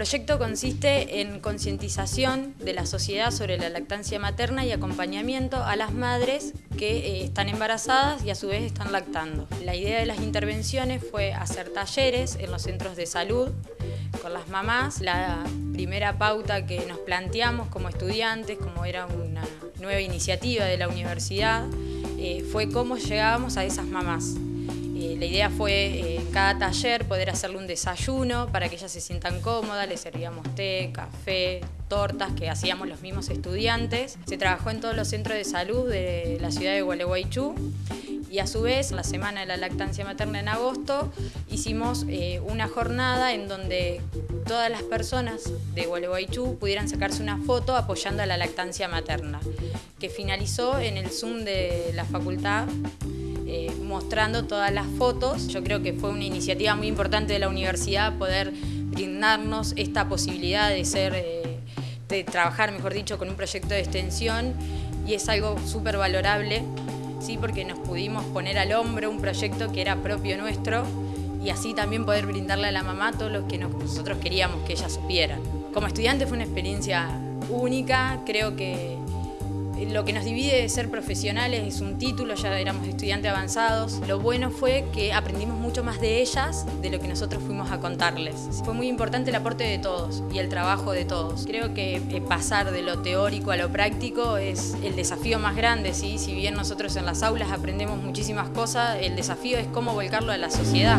proyecto consiste en concientización de la sociedad sobre la lactancia materna y acompañamiento a las madres que eh, están embarazadas y a su vez están lactando. La idea de las intervenciones fue hacer talleres en los centros de salud con las mamás. La primera pauta que nos planteamos como estudiantes, como era una nueva iniciativa de la universidad, eh, fue cómo llegábamos a esas mamás. La idea fue eh, en cada taller poder hacerle un desayuno para que ellas se sientan cómodas, les servíamos té, café, tortas que hacíamos los mismos estudiantes. Se trabajó en todos los centros de salud de la ciudad de Gualeguaychú y a su vez, la Semana de la Lactancia Materna en agosto, hicimos eh, una jornada en donde todas las personas de Gualeguaychú pudieran sacarse una foto apoyando a la lactancia materna, que finalizó en el Zoom de la facultad eh, mostrando todas las fotos. Yo creo que fue una iniciativa muy importante de la universidad poder brindarnos esta posibilidad de ser, eh, de trabajar, mejor dicho, con un proyecto de extensión y es algo súper valorable, ¿sí? porque nos pudimos poner al hombro un proyecto que era propio nuestro y así también poder brindarle a la mamá todo lo que nosotros queríamos que ella supiera. Como estudiante fue una experiencia única, creo que lo que nos divide de ser profesionales es un título, ya éramos estudiantes avanzados. Lo bueno fue que aprendimos mucho más de ellas de lo que nosotros fuimos a contarles. Fue muy importante el aporte de todos y el trabajo de todos. Creo que eh, pasar de lo teórico a lo práctico es el desafío más grande. ¿sí? Si bien nosotros en las aulas aprendemos muchísimas cosas, el desafío es cómo volcarlo a la sociedad.